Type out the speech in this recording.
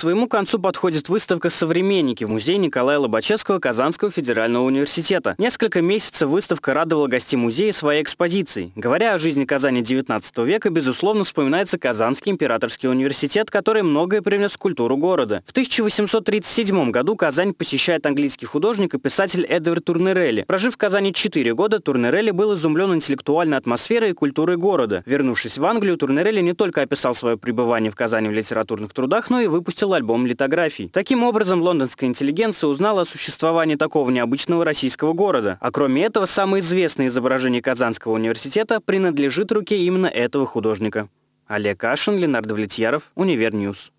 своему концу подходит выставка «Современники» в музее Николая Лобачевского Казанского федерального университета. Несколько месяцев выставка радовала гостей музея своей экспозицией. Говоря о жизни Казани XIX века, безусловно, вспоминается Казанский императорский университет, который многое привнес в культуру города. В 1837 году Казань посещает английский художник и писатель Эдвард Турнерелли. Прожив в Казани 4 года, Турнерелли был изумлен интеллектуальной атмосферой и культурой города. Вернувшись в Англию, Турнерелли не только описал свое пребывание в Казани в литературных трудах, но и выпустил альбом литографий. Таким образом, лондонская интеллигенция узнала о существовании такого необычного российского города. А кроме этого, самое известное изображение Казанского университета принадлежит руке именно этого художника. Олег Кашин, Ленар Давлетьяров, Универ News.